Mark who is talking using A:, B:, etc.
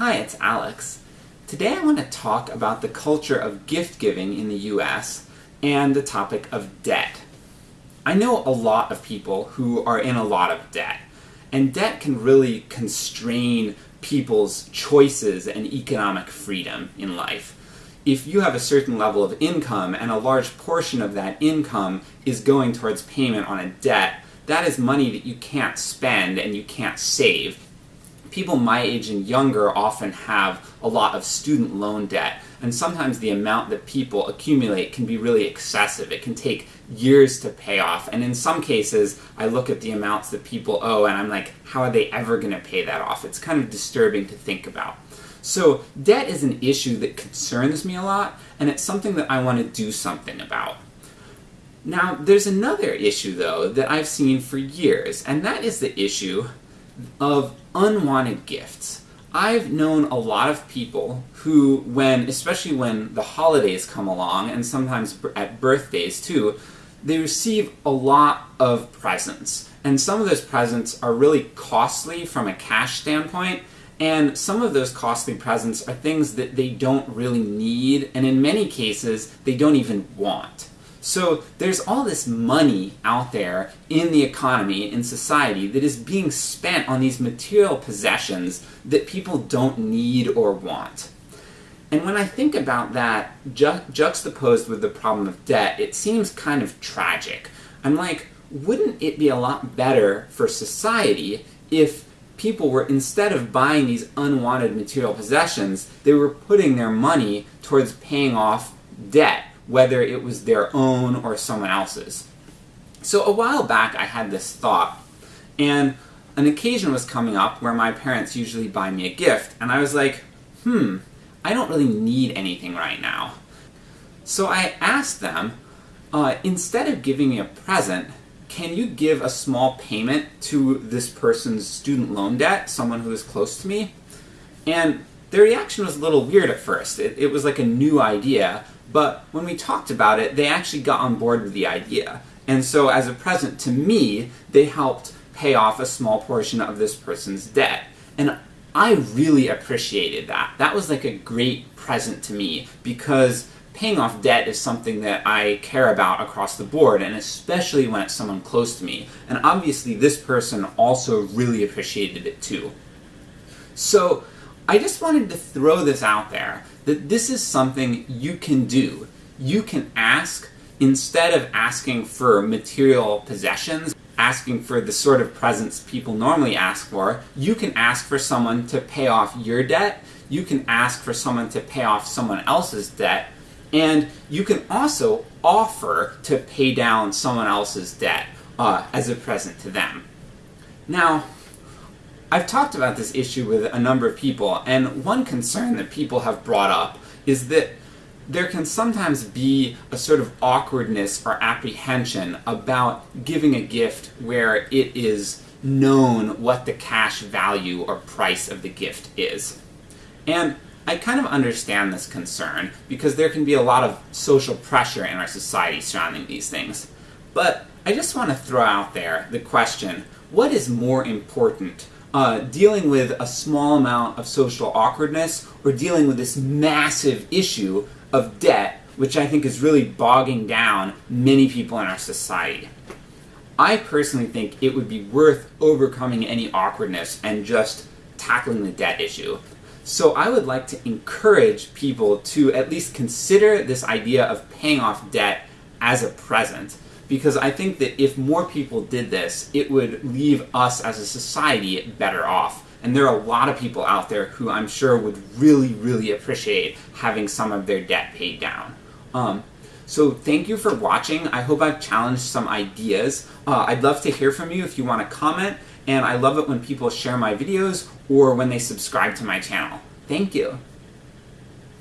A: Hi, it's Alex. Today I want to talk about the culture of gift giving in the US and the topic of debt. I know a lot of people who are in a lot of debt, and debt can really constrain people's choices and economic freedom in life. If you have a certain level of income and a large portion of that income is going towards payment on a debt, that is money that you can't spend and you can't save people my age and younger often have a lot of student loan debt, and sometimes the amount that people accumulate can be really excessive. It can take years to pay off, and in some cases, I look at the amounts that people owe and I'm like, how are they ever going to pay that off? It's kind of disturbing to think about. So, debt is an issue that concerns me a lot, and it's something that I want to do something about. Now, there's another issue, though, that I've seen for years, and that is the issue of unwanted gifts. I've known a lot of people who, when, especially when the holidays come along, and sometimes at birthdays too, they receive a lot of presents. And some of those presents are really costly from a cash standpoint, and some of those costly presents are things that they don't really need, and in many cases, they don't even want. So there's all this money out there in the economy, in society, that is being spent on these material possessions that people don't need or want. And when I think about that ju juxtaposed with the problem of debt, it seems kind of tragic. I'm like, wouldn't it be a lot better for society if people were, instead of buying these unwanted material possessions, they were putting their money towards paying off debt whether it was their own or someone else's. So a while back I had this thought, and an occasion was coming up where my parents usually buy me a gift, and I was like, hmm, I don't really need anything right now. So I asked them, uh, instead of giving me a present, can you give a small payment to this person's student loan debt, someone who is close to me? And their reaction was a little weird at first. It, it was like a new idea, but when we talked about it, they actually got on board with the idea. And so as a present to me, they helped pay off a small portion of this person's debt. And I really appreciated that. That was like a great present to me, because paying off debt is something that I care about across the board, and especially when it's someone close to me. And obviously this person also really appreciated it too. So I just wanted to throw this out there, that this is something you can do. You can ask, instead of asking for material possessions, asking for the sort of presents people normally ask for, you can ask for someone to pay off your debt, you can ask for someone to pay off someone else's debt, and you can also offer to pay down someone else's debt uh, as a present to them. Now, I've talked about this issue with a number of people, and one concern that people have brought up is that there can sometimes be a sort of awkwardness or apprehension about giving a gift where it is known what the cash value or price of the gift is. And I kind of understand this concern, because there can be a lot of social pressure in our society surrounding these things. But I just want to throw out there the question, what is more important uh, dealing with a small amount of social awkwardness, or dealing with this massive issue of debt, which I think is really bogging down many people in our society. I personally think it would be worth overcoming any awkwardness and just tackling the debt issue. So I would like to encourage people to at least consider this idea of paying off debt as a present because I think that if more people did this, it would leave us as a society better off. And there are a lot of people out there who I'm sure would really, really appreciate having some of their debt paid down. Um, so thank you for watching. I hope I've challenged some ideas. Uh, I'd love to hear from you if you want to comment, and I love it when people share my videos or when they subscribe to my channel. Thank you.